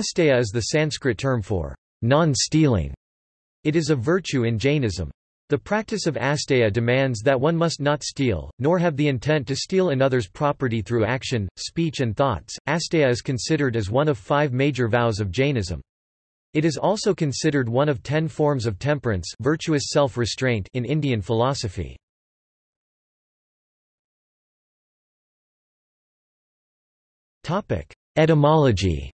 Asteya is the Sanskrit term for non-stealing. It is a virtue in Jainism. The practice of asteya demands that one must not steal, nor have the intent to steal another's property through action, speech and thoughts. Asteya is considered as one of five major vows of Jainism. It is also considered one of ten forms of temperance virtuous self-restraint in Indian philosophy. Etymology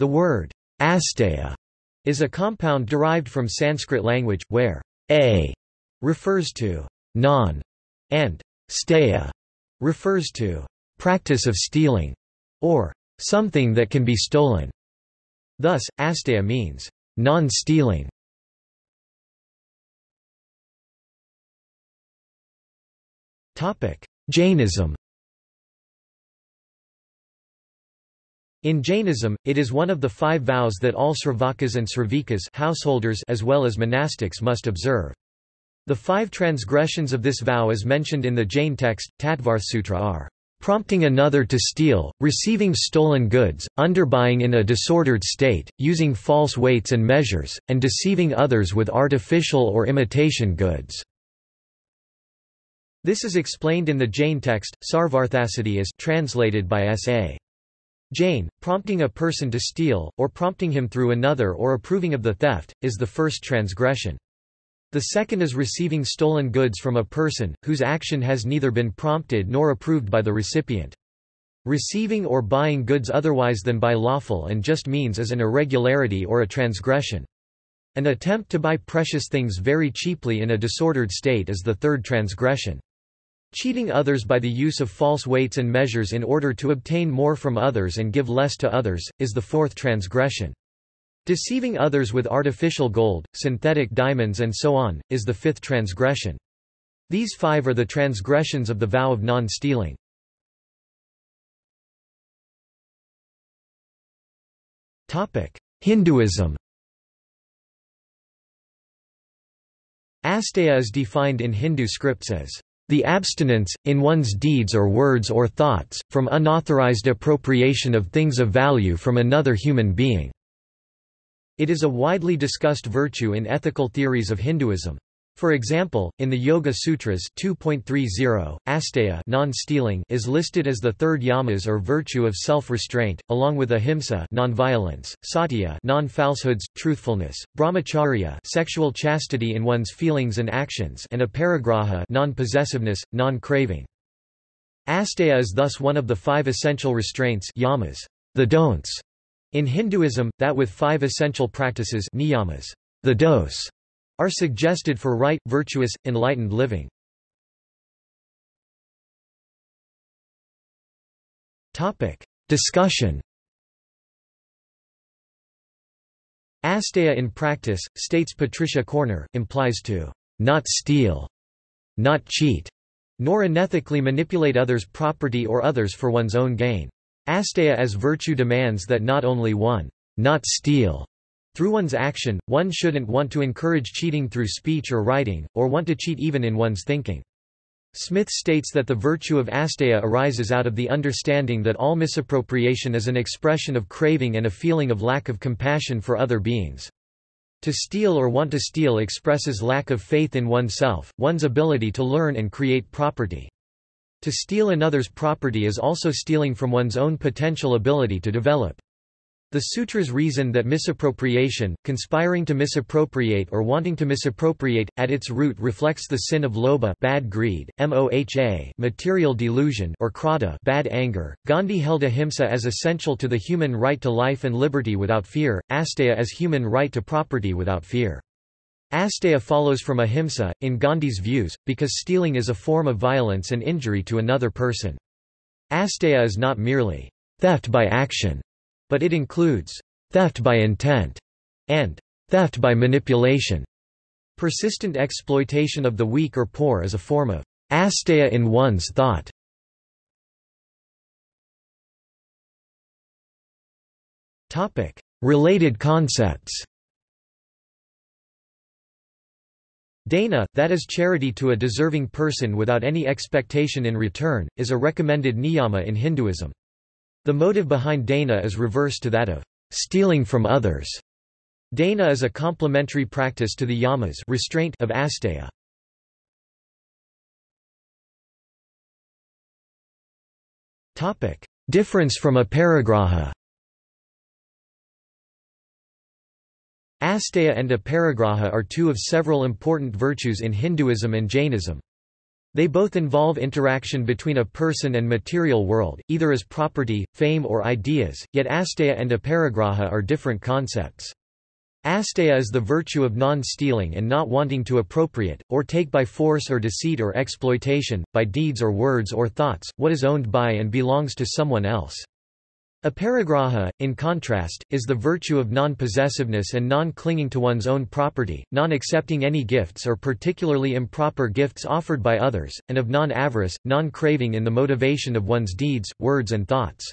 The word asteya is a compound derived from Sanskrit language, where a refers to non and steya refers to practice of stealing or something that can be stolen. Thus, asteya means non-stealing. Jainism In Jainism, it is one of the five vows that all Sravakas and Sravikas householders as well as monastics must observe. The five transgressions of this vow as mentioned in the Jain text, Tattvarthasutra are prompting another to steal, receiving stolen goods, underbuying in a disordered state, using false weights and measures, and deceiving others with artificial or imitation goods. This is explained in the Jain text, Sarvarthasiddhi is translated by S.A. Jain, prompting a person to steal, or prompting him through another or approving of the theft, is the first transgression. The second is receiving stolen goods from a person, whose action has neither been prompted nor approved by the recipient. Receiving or buying goods otherwise than by lawful and just means is an irregularity or a transgression. An attempt to buy precious things very cheaply in a disordered state is the third transgression. Cheating others by the use of false weights and measures in order to obtain more from others and give less to others, is the fourth transgression. Deceiving others with artificial gold, synthetic diamonds and so on, is the fifth transgression. These five are the transgressions of the vow of non-stealing. Hinduism Asteya is defined in Hindu scripts as the abstinence, in one's deeds or words or thoughts, from unauthorized appropriation of things of value from another human being. It is a widely discussed virtue in ethical theories of Hinduism. For example, in the Yoga Sutras 2.30, asteya non-stealing is listed as the third yamas or virtue of self-restraint, along with ahimsa non-violence, satya non-falsehoods, truthfulness, brahmacharya sexual chastity in one's feelings and actions and aparigraha non-possessiveness, non-craving. Asteya is thus one of the five essential restraints yamas, the don'ts, in Hinduism, that with five essential practices niyamas, the dos, are suggested for right, virtuous, enlightened living. Topic. Discussion Asteya in practice, states Patricia Corner, implies to not steal, not cheat, nor unethically manipulate others' property or others for one's own gain. Asteya as virtue demands that not only one not steal, through one's action, one shouldn't want to encourage cheating through speech or writing, or want to cheat even in one's thinking. Smith states that the virtue of asteya arises out of the understanding that all misappropriation is an expression of craving and a feeling of lack of compassion for other beings. To steal or want to steal expresses lack of faith in oneself, one's ability to learn and create property. To steal another's property is also stealing from one's own potential ability to develop. The sutras reason that misappropriation, conspiring to misappropriate or wanting to misappropriate, at its root reflects the sin of lobha bad greed, moha material delusion or krodha bad anger. Gandhi held ahimsa as essential to the human right to life and liberty without fear, asteya as human right to property without fear. Asteya follows from ahimsa, in Gandhi's views, because stealing is a form of violence and injury to another person. Asteya is not merely theft by action but it includes theft by intent and theft by manipulation. Persistent exploitation of the weak or poor is a form of asteya in one's thought. Related concepts Dana, that is charity to a deserving person without any expectation in return, is a recommended niyama in Hinduism. The motive behind dana is reverse to that of stealing from others. Dana is a complementary practice to the yamas restraint of asteya. Difference from aparigraha Asteya and aparigraha are two of several important virtues in Hinduism and Jainism. They both involve interaction between a person and material world, either as property, fame or ideas, yet asteya and aparigraha are different concepts. Asteya is the virtue of non-stealing and not wanting to appropriate, or take by force or deceit or exploitation, by deeds or words or thoughts, what is owned by and belongs to someone else. Aparigraha, in contrast, is the virtue of non-possessiveness and non-clinging to one's own property, non-accepting any gifts or particularly improper gifts offered by others, and of non-avarice, non-craving in the motivation of one's deeds, words and thoughts.